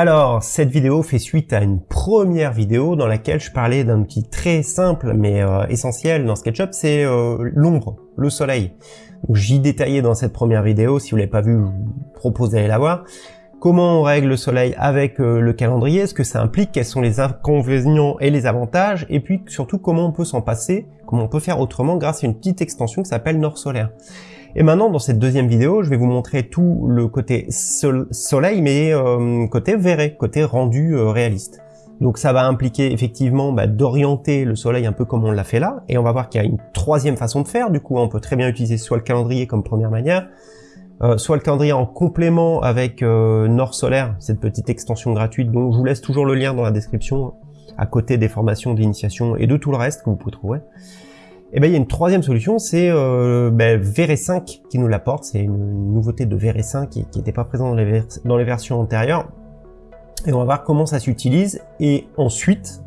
Alors, cette vidéo fait suite à une première vidéo dans laquelle je parlais d'un outil très simple mais euh, essentiel dans SketchUp, c'est euh, l'ombre, le soleil. J'y détaillais dans cette première vidéo, si vous l'avez pas vu, je vous propose d'aller la voir. Comment on règle le soleil avec euh, le calendrier, ce que ça implique, quels sont les inconvénients et les avantages, et puis surtout comment on peut s'en passer, comment on peut faire autrement grâce à une petite extension qui s'appelle Nord Solaire? Et maintenant, dans cette deuxième vidéo, je vais vous montrer tout le côté soleil, mais euh, côté verré, côté rendu euh, réaliste. Donc ça va impliquer effectivement bah, d'orienter le soleil un peu comme on l'a fait là, et on va voir qu'il y a une troisième façon de faire, du coup on peut très bien utiliser soit le calendrier comme première manière, euh, soit le calendrier en complément avec Nord Solaire, cette petite extension gratuite dont je vous laisse toujours le lien dans la description, à côté des formations d'initiation et de tout le reste que vous pouvez trouver. Et eh ben il y a une troisième solution, c'est euh, ben, VR5 qui nous l'apporte. C'est une, nouveauté de VR5 qui n'était pas présent dans les, versions antérieures. Et on va voir comment ça s'utilise. Et ensuite,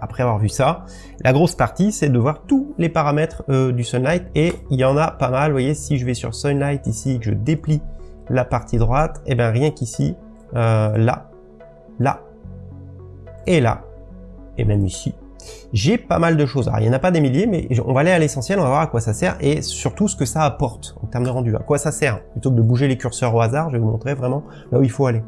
après avoir vu ça, la grosse partie, c'est de voir tous les paramètres euh, du Sunlight. Et il y en a pas mal. Vous voyez, si je vais sur Sunlight ici, que je déplie la partie droite, et eh ben rien qu'ici, euh, là, là, et là, et même ici, j'ai pas mal de choses. Alors, il n'y en a pas des milliers, mais on va aller à l'essentiel, on va voir à quoi ça sert et surtout ce que ça apporte en termes de rendu. À quoi ça sert Plutôt que de bouger les curseurs au hasard, je vais vous montrer vraiment là où il faut aller.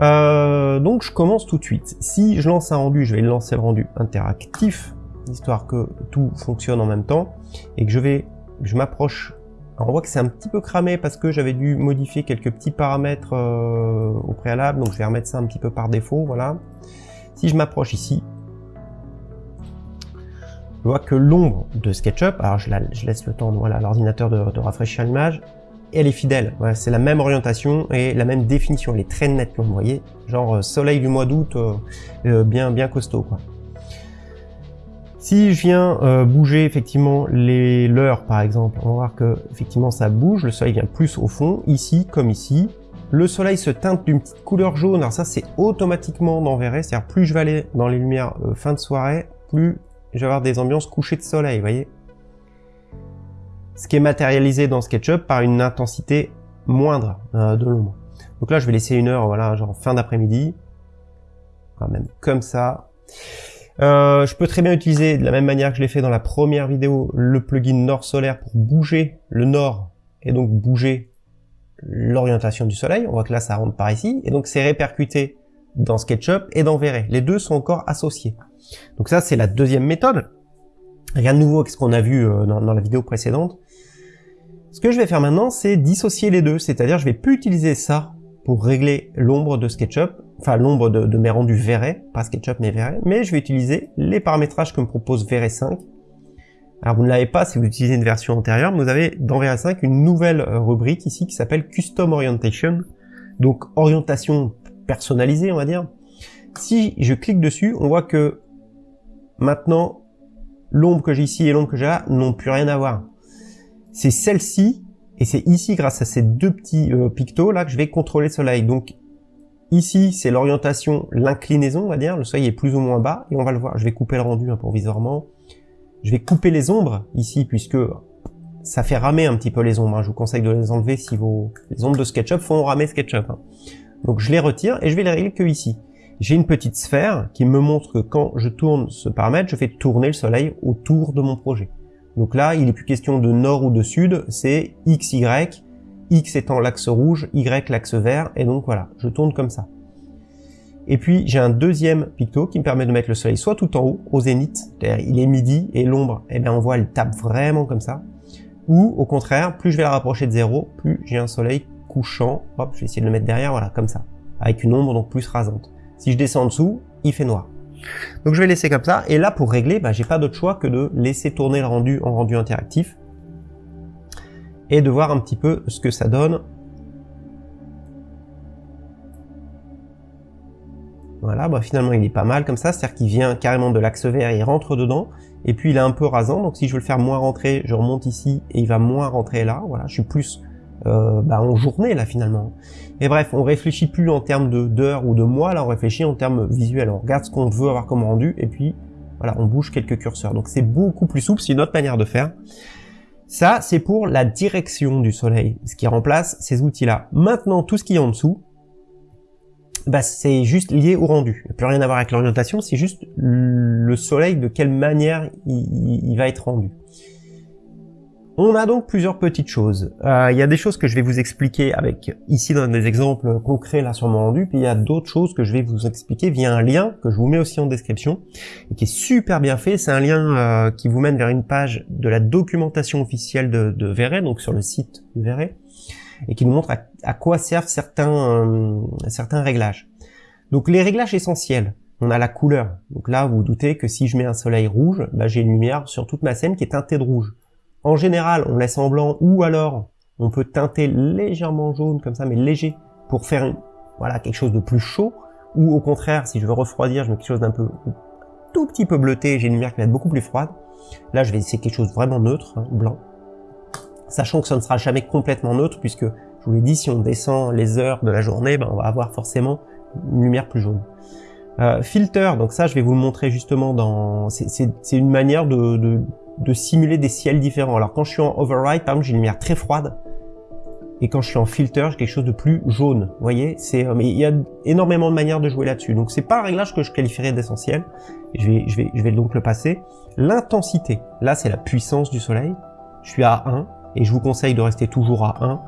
Euh, donc je commence tout de suite. Si je lance un rendu, je vais lancer le rendu interactif, histoire que tout fonctionne en même temps, et que je vais, je m'approche. On voit que c'est un petit peu cramé parce que j'avais dû modifier quelques petits paramètres euh, au préalable, donc je vais remettre ça un petit peu par défaut, voilà. Si je m'approche ici, que l'ombre de SketchUp, alors je, laisse le temps voilà, à l'ordinateur de, rafraîchir l'image, elle est fidèle. c'est la même orientation et la même définition. Elle est très nette, vous voyez. Genre euh, soleil du mois d'août, euh, euh, bien, bien costaud. Quoi. Si je viens bouger effectivement les l'heure par exemple, on va voir que effectivement ça bouge, le soleil vient plus au fond, ici comme ici. Le soleil se teinte d'une petite couleur jaune, alors ça c'est automatiquement dans c'est-à-dire plus je vais aller dans les lumières fin de soirée, plus je vais avoir des ambiances couchées de soleil, vous voyez Ce qui est matérialisé dans SketchUp par une intensité moindre euh, de l'ombre. Donc là, je vais laisser une heure, voilà, genre fin d'après-midi. même comme ça. Euh, je peux très bien utiliser, de la même manière que je l'ai fait dans la première vidéo, le plugin Nord Solaire pour bouger le nord et donc bouger l'orientation du soleil. On voit que là, ça rentre par ici. Et donc, c'est répercuté dans SketchUp et dans V-Ray. Les deux sont encore associés. Donc ça, c'est la deuxième méthode. Rien de nouveau avec ce qu'on a vu euh, dans, la vidéo précédente. Ce que je vais faire maintenant, c'est dissocier les deux. C'est-à-dire, je vais plus utiliser ça pour régler l'ombre de SketchUp, enfin l'ombre de, mes rendus V-Ray, pas SketchUp mais V-Ray, mais je vais utiliser les paramétrages que me propose V-Ray 5. Alors vous ne l'avez pas si vous utilisez une version antérieure, mais vous avez dans V-Ray 5 une nouvelle euh, rubrique ici qui s'appelle Custom Orientation, donc orientation personnalisée on va dire. Si je clique dessus, on voit que Maintenant, l'ombre que j'ai ici et l'ombre que j'ai là n'ont plus rien à voir. C'est celle-ci, et c'est ici, grâce à ces deux petits euh, pictos là, que je vais contrôler le soleil. Donc ici, c'est l'orientation, l'inclinaison, on va dire. Le soleil est plus ou moins bas, et on va le voir. Je vais couper le rendu hein, provisoirement. Je vais couper les ombres ici, puisque ça fait ramer un petit peu les ombres. Hein. Je vous conseille de les enlever si vos les ombres de SketchUp font ramer SketchUp. Hein. Donc je les retire et je vais les régler que ici j'ai une petite sphère qui me montre que quand je tourne ce paramètre, je fais tourner le soleil autour de mon projet. Donc là, il n'est plus question de nord ou de sud, c'est X, Y, X étant l'axe rouge, Y l'axe vert, et donc voilà, je tourne comme ça. Et puis j'ai un deuxième picto qui me permet de mettre le soleil soit tout en haut, au zénith, c'est-à-dire il est midi, et l'ombre, eh bien on voit, elle tape vraiment comme ça. Ou au contraire, plus je vais la rapprocher de zéro, plus j'ai un soleil couchant, hop, je vais essayer de le mettre derrière, voilà, comme ça, avec une ombre donc plus rasante. Si je descends en dessous, il fait noir. Donc je vais laisser comme ça. Et là, pour régler, bah, j'ai pas d'autre choix que de laisser tourner le rendu en rendu interactif. Et de voir un petit peu ce que ça donne. Voilà, bah finalement il est pas mal comme ça, c'est-à-dire qu'il vient carrément de l'axe vert, il rentre dedans, et puis il est un peu rasant, donc si je veux le faire moins rentrer, je remonte ici, et il va moins rentrer là, voilà, je suis plus euh, bah, en journée là finalement. Et bref, on réfléchit plus en termes d'heures ou de mois, là on réfléchit en termes visuels. On regarde ce qu'on veut avoir comme rendu et puis voilà, on bouge quelques curseurs. Donc c'est beaucoup plus souple, c'est une autre manière de faire. Ça, c'est pour la direction du soleil, ce qui remplace ces outils-là. Maintenant, tout ce qui est en dessous, bah, c'est juste lié au rendu. Il n'y a plus rien à voir avec l'orientation, c'est juste le soleil, de quelle manière il, va être rendu. On a donc plusieurs petites choses. Euh, il y a des choses que je vais vous expliquer avec ici dans des exemples concrets là sur mon rendu, puis il y a d'autres choses que je vais vous expliquer via un lien que je vous mets aussi en description et qui est super bien fait. C'est un lien euh, qui vous mène vers une page de la documentation officielle de, de donc sur le site de Verret et qui nous montre à, quoi servent certains, euh, certains réglages. Donc les réglages essentiels, on a la couleur. Donc là, vous, vous doutez que si je mets un soleil rouge, bah, j'ai une lumière sur toute ma scène qui est teintée de rouge. En général, on laisse en blanc ou alors on peut teinter légèrement jaune comme ça, mais léger, pour faire voilà quelque chose de plus chaud. Ou au contraire, si je veux refroidir, je mets quelque chose d'un peu tout petit peu bleuté, j'ai une lumière qui va être beaucoup plus froide. Là, je vais essayer quelque chose de vraiment neutre, hein, blanc sachant que ça ne sera jamais complètement neutre, puisque je vous l'ai dit, si on descend les heures de la journée, ben, on va avoir forcément une lumière plus jaune. Euh, filter, donc ça je vais vous le montrer justement dans... C'est une manière de, de, simuler des ciels différents. Alors quand je suis en override, par exemple, j'ai une lumière très froide, et quand je suis en filter, j'ai quelque chose de plus jaune. Vous voyez, c'est euh, mais il y a énormément de manières de jouer là-dessus. Donc c'est pas un réglage que je qualifierais d'essentiel. Je vais, je vais, je vais donc le passer. L'intensité, là c'est la puissance du soleil. Je suis à 1 et je vous conseille de rester toujours à 1.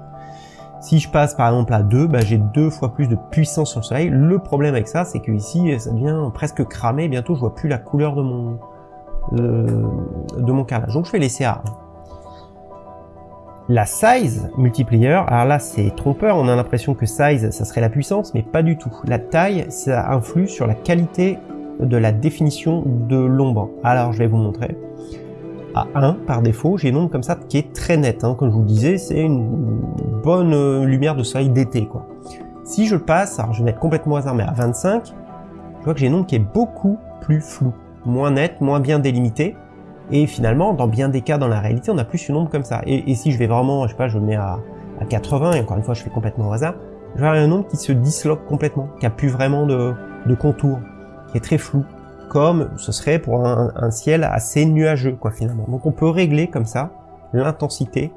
Si je passe par exemple à 2, bah, j'ai deux fois plus de puissance sur le soleil. Le problème avec ça, c'est que ici, ça devient presque cramé. Bientôt, je vois plus la couleur de mon, de mon carrelage. Donc, je vais laisser à 1. La size multiplier, alors là c'est trompeur, on a l'impression que size ça serait la puissance, mais pas du tout. La taille, ça influe sur la qualité de la définition de l'ombre. Alors je vais vous montrer à 1 par défaut, j'ai une ombre comme ça qui est très nette. Hein. Comme je vous disais, c'est une bonne euh, lumière de soleil d'été. quoi. Si je passe, alors je vais mettre complètement hasard, mais à 25, je vois que j'ai une ombre qui est beaucoup plus floue, moins nette, moins bien délimitée. Et finalement, dans bien des cas dans la réalité, on a plus une ombre comme ça. Et, si je vais vraiment, je sais pas, je mets à, 80, et encore une fois, je fais complètement au hasard, je vais avoir une ombre qui se disloque complètement, qui a plus vraiment de, de contour, qui est très flou comme ce serait pour un, ciel assez nuageux, quoi, finalement. Donc on peut régler comme ça l'intensité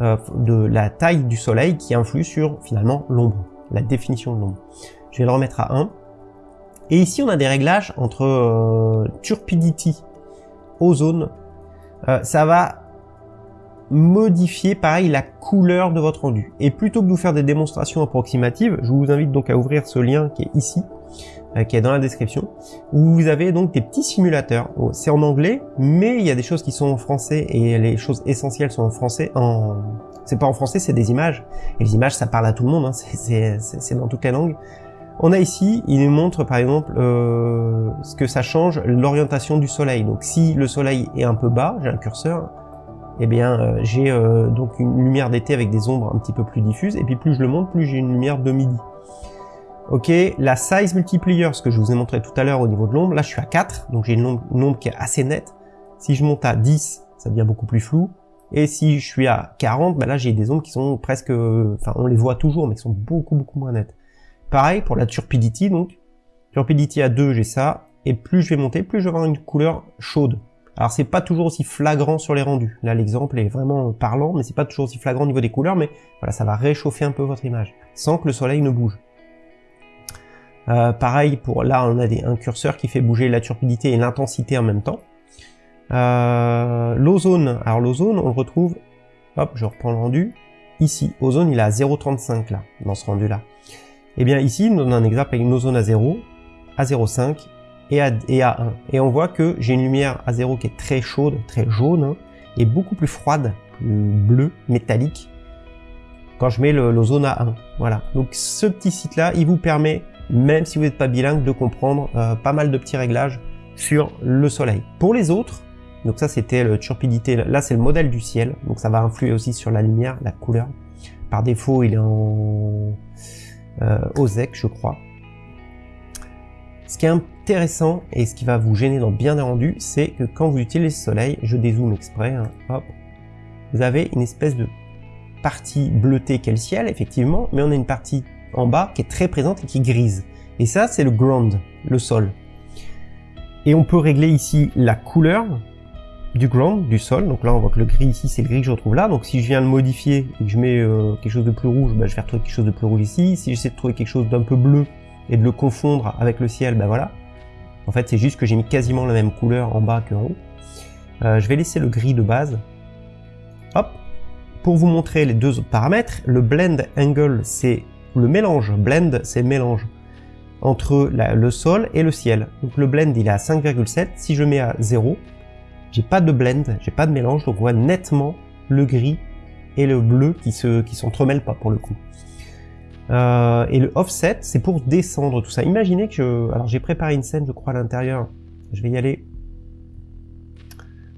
euh, de la taille du soleil qui influe sur, finalement, l'ombre, la définition de l'ombre. Je vais le remettre à 1. Et ici, on a des réglages entre euh, Turpidity, Ozone. Euh, ça va modifier, pareil, la couleur de votre rendu. Et plutôt que de vous faire des démonstrations approximatives, je vous invite donc à ouvrir ce lien qui est ici, euh, qui est dans la description, où vous avez donc des petits simulateurs. Oh, c'est en anglais, mais il y a des choses qui sont en français et les choses essentielles sont en français. En... C'est pas en français, c'est des images. Et les images, ça parle à tout le monde, hein. c'est dans toutes les langues. On a ici, il nous montre par exemple euh, ce que ça change, l'orientation du soleil. Donc si le soleil est un peu bas, j'ai un curseur, eh bien euh, j'ai euh, donc une lumière d'été avec des ombres un petit peu plus diffuses, et puis plus je le monte, plus j'ai une lumière de midi. Ok, la size multiplier, ce que je vous ai montré tout à l'heure au niveau de l'ombre, là je suis à 4, donc j'ai une ombre, qui est assez nette. Si je monte à 10, ça devient beaucoup plus flou. Et si je suis à 40, bah là j'ai des ombres qui sont presque, enfin on les voit toujours, mais qui sont beaucoup beaucoup moins nettes. Pareil pour la turpidity, donc turpidity à 2, j'ai ça, et plus je vais monter, plus je vais avoir une couleur chaude. Alors c'est pas toujours aussi flagrant sur les rendus. Là l'exemple est vraiment parlant, mais c'est pas toujours aussi flagrant au niveau des couleurs, mais voilà, ça va réchauffer un peu votre image, sans que le soleil ne bouge. Euh, pareil pour là, on a un curseur qui fait bouger la turbidité et l'intensité en même temps. Euh, l'ozone, alors l'ozone, on le retrouve, hop, je reprends le rendu, ici, ozone, il est à 0,35 là, dans ce rendu là. Eh bien ici, on a un exemple avec une ozone à 0, à 0,5 et à, et à 1. Et on voit que j'ai une lumière à 0 qui est très chaude, très jaune, hein, et beaucoup plus froide, plus bleu, métallique, quand je mets l'ozone à 1. Voilà. Donc ce petit site là, il vous permet même si vous n'êtes pas bilingue, de comprendre euh, pas mal de petits réglages sur le soleil. Pour les autres, donc ça c'était le turpidité, là c'est le modèle du ciel, donc ça va influer aussi sur la lumière, la couleur. Par défaut il est en euh, OZEC je crois. Ce qui est intéressant et ce qui va vous gêner dans bien des rendus, c'est que quand vous utilisez le soleil, je dézoome exprès, hein, hop, vous avez une espèce de partie bleutée qu'est le ciel, effectivement, mais on a une partie en bas qui est très présente et qui est grise. Et ça, c'est le ground, le sol. Et on peut régler ici la couleur du ground, du sol. Donc là, on voit que le gris ici, c'est le gris que je retrouve là. Donc si je viens le modifier et que je mets euh, quelque chose de plus rouge, bah, je vais retrouver quelque chose de plus rouge ici. Si j'essaie de trouver quelque chose d'un peu bleu, et de le confondre avec le ciel, ben voilà. En fait, c'est juste que j'ai mis quasiment la même couleur en bas qu'en haut. Euh, je vais laisser le gris de base. Hop. Pour vous montrer les deux autres paramètres, le blend angle, c'est le mélange. Blend, c'est mélange entre le sol et le ciel. Donc le blend, il est à 5,7. Si je mets à 0, j'ai pas de blend, j'ai pas de mélange, donc on voit nettement le gris et le bleu qui se qui s'entremêlent pas pour le coup. Euh, et le offset, c'est pour descendre tout ça. Imaginez que je... Alors j'ai préparé une scène, je crois, à l'intérieur. Je vais y aller.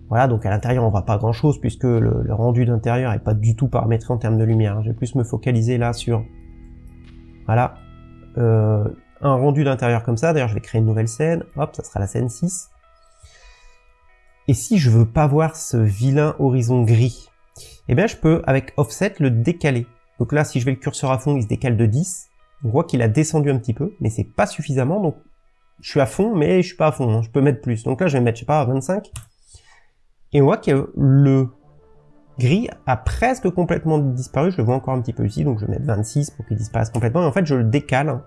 Voilà, donc à l'intérieur, on voit pas grand-chose, puisque le, rendu d'intérieur est pas du tout paramétré en termes de lumière. Je vais plus me focaliser là sur... Voilà. Euh, un rendu d'intérieur comme ça. D'ailleurs, je vais créer une nouvelle scène. Hop, ça sera la scène 6. Et si je veux pas voir ce vilain horizon gris, eh bien je peux, avec Offset, le décaler. Donc là, si je vais le curseur à fond, il se décale de 10. On voit qu'il a descendu un petit peu, mais c'est pas suffisamment, donc je suis à fond, mais je suis pas à fond, hein. je peux mettre plus. Donc là, je vais mettre, je sais pas, 25. Et on voit que le gris a presque complètement disparu, je le vois encore un petit peu ici, donc je vais mettre 26 pour qu'il disparaisse complètement. Et en fait, je le décale, hein.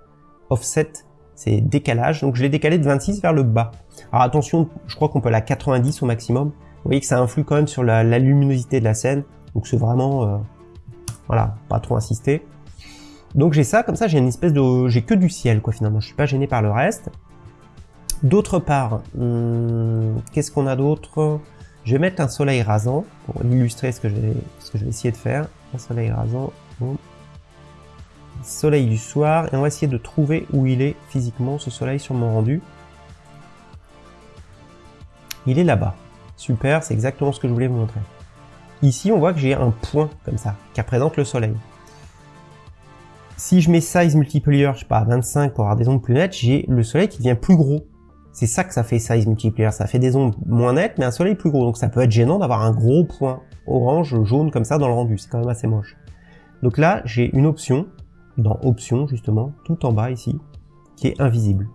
offset, c'est décalage, donc je l'ai décalé de 26 vers le bas. Alors attention, je crois qu'on peut aller à 90 au maximum. Vous voyez que ça influe quand même sur la, luminosité de la scène, donc c'est vraiment... Euh, voilà, pas trop insister. Donc j'ai ça, comme ça j'ai une espèce de... J'ai que du ciel quoi finalement, je suis pas gêné par le reste. D'autre part, hmm, qu'est-ce qu'on a d'autre? Je vais mettre un soleil rasant pour illustrer ce que, je vais, ce que je vais essayer de faire. Un soleil rasant. Soleil du soir. Et on va essayer de trouver où il est physiquement ce soleil sur mon rendu. Il est là-bas. Super, c'est exactement ce que je voulais vous montrer. Ici, on voit que j'ai un point comme ça, qui représente le soleil. Si je mets size multiplier, je sais pas, à 25 pour avoir des ondes plus nettes, j'ai le soleil qui devient plus gros. C'est ça que ça fait size multiplier, ça fait des ondes moins nettes, mais un soleil plus gros. Donc ça peut être gênant d'avoir un gros point orange, jaune comme ça dans le rendu, c'est quand même assez moche. Donc là, j'ai une option, dans option justement, tout en bas ici, qui est invisible.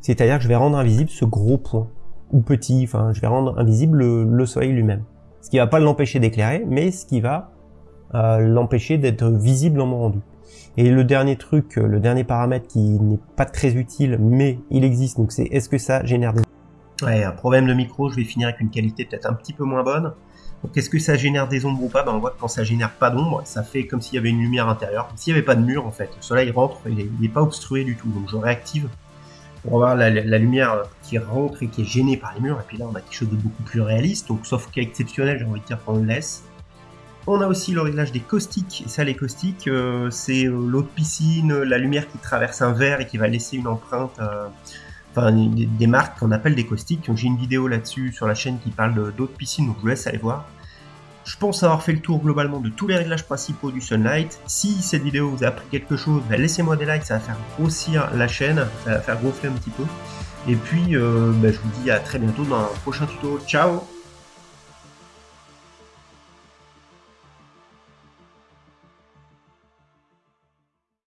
C'est-à-dire que je vais rendre invisible ce gros point, ou petit, enfin je vais rendre invisible le soleil lui-même ce qui va pas l'empêcher d'éclairer, mais ce qui va euh, l'empêcher d'être visible en mon rendu. Et le dernier truc, euh, le dernier paramètre qui n'est pas très utile, mais il existe, donc c'est est-ce que ça génère des... Ouais, un problème de micro, je vais finir avec une qualité peut-être un petit peu moins bonne. Donc est-ce que ça génère des ombres ou pas? Ben, On voit que quand ça génère pas d'ombre, ça fait comme s'il y avait une lumière intérieure, s'il n'y avait pas de mur en fait. Le soleil rentre, il n'est pas obstrué du tout, donc je réactive pour avoir la, lumière qui rentre et qui est gênée par les murs. Et puis là, on a quelque chose de beaucoup plus réaliste. Donc, sauf cas exceptionnel, j'ai envie de dire qu'on le laisse. On a aussi le réglage des caustiques. Et ça, les caustiques, euh, c'est euh, l'eau de piscine, la lumière qui traverse un verre et qui va laisser une empreinte, euh, des, marques qu'on appelle des caustiques. J'ai une vidéo là-dessus sur la chaîne qui parle d'eau de piscine, donc je vous laisse aller voir. Je pense avoir fait le tour globalement de tous les réglages principaux du Sunlight. Si cette vidéo vous a appris quelque chose, bah, laissez-moi des likes, ça va faire grossir la chaîne, ça va faire gonfler un petit peu. Et puis, euh, bah, je vous dis à très bientôt dans un prochain tuto. Ciao